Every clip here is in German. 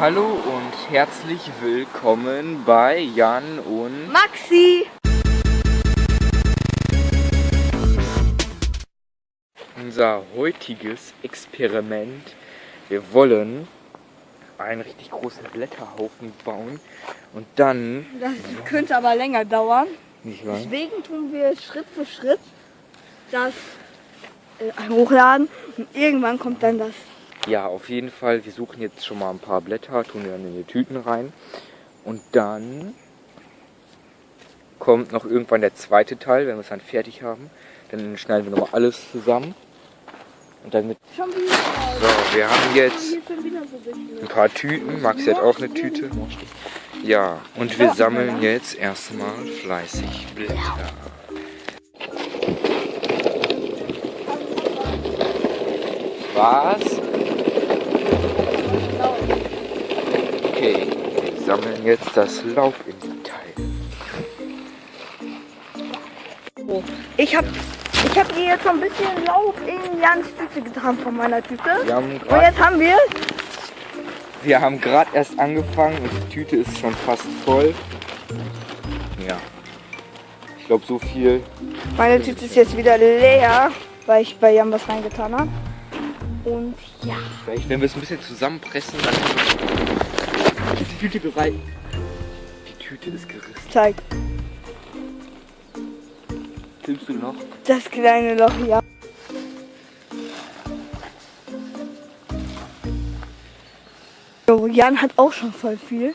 Hallo und herzlich willkommen bei Jan und Maxi! Unser heutiges Experiment. Wir wollen einen richtig großen Blätterhaufen bauen und dann. Das könnte aber länger dauern. Nicht wahr? Deswegen tun wir Schritt für Schritt das äh, hochladen und irgendwann kommt dann das. Ja, auf jeden Fall. Wir suchen jetzt schon mal ein paar Blätter, tun die dann in die Tüten rein. Und dann kommt noch irgendwann der zweite Teil, wenn wir es dann fertig haben. Dann schneiden wir nochmal alles zusammen. Und dann mit. So, wir haben jetzt ein paar Tüten. Maxi hat auch eine Tüte. Ja, und wir sammeln jetzt erstmal fleißig Blätter. Was? Okay, wir sammeln jetzt das Teile. Oh. Ich habe ich hab hier jetzt so ein bisschen Laub in Jans Tüte getan von meiner Tüte. Und jetzt haben wir Wir haben gerade erst angefangen und die Tüte ist schon fast voll. Ja. Ich glaube so viel. Meine Tüte ist jetzt wieder leer, weil ich bei Jan was reingetan habe. Und ja. Vielleicht, wenn wir es ein bisschen zusammenpressen, dann ist die Tüte bereit. Die Tüte ist gerissen. Zeig. Filmst du noch? Das kleine Loch hier. So, Jan hat auch schon voll viel.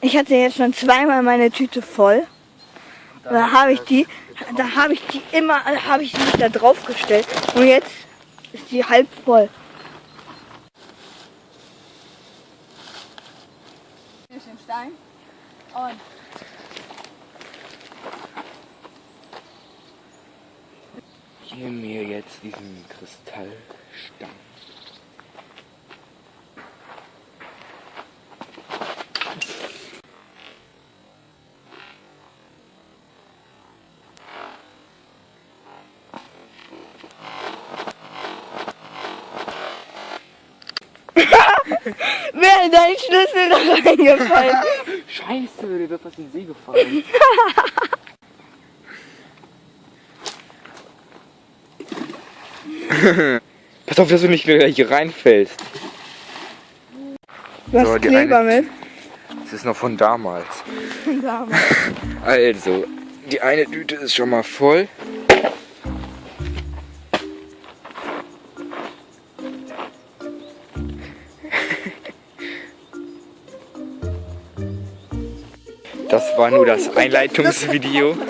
Ich hatte jetzt schon zweimal meine Tüte voll. Und da habe ich die, da habe ich die immer, habe ich die da drauf gestellt. Und jetzt ist die halb voll. Hier ist ein Stein. Und Ich nehme mir jetzt diesen Kristallstein. Wäre dein Schlüssel da reingefallen. Scheiße, der wird fast in den See gefallen. Pass auf, dass du nicht wieder hier reinfällst. Hast So, Kleber eine- mit. Das ist noch von damals. Da. Also, die eine Tüte ist schon mal voll. Das war nur das Einleitungsvideo.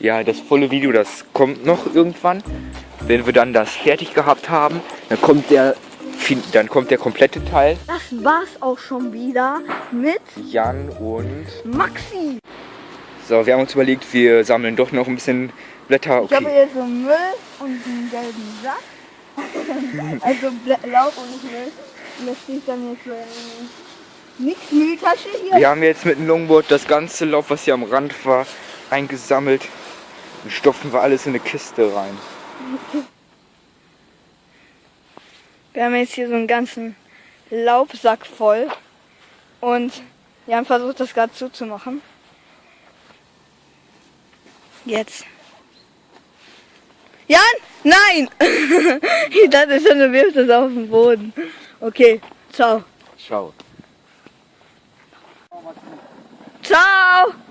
Ja, das volle Video, das kommt noch irgendwann. Wenn wir dann das fertig gehabt haben, dann kommt der, dann kommt der komplette Teil. Das war's auch schon wieder mit Jan und... Maxi. So, wir haben uns überlegt, wir sammeln doch noch ein bisschen Blätter. Ich habe Okay. jetzt so Müll und einen gelben Sack. also Laub und Müll. Und das steht dann jetzt so in nix Mülltasche hier. Wir haben jetzt mit dem Longboard das ganze Laub, was hier am Rand war, eingesammelt. Und stopfen wir alles in eine Kiste rein. Wir haben jetzt hier so einen ganzen Laubsack voll. Und Jan versucht das gerade zuzumachen. Jetzt. Jan! Nein! ich dachte schon, du wirfst das auf den Boden. Okay, ciao. Ciao. Ciao!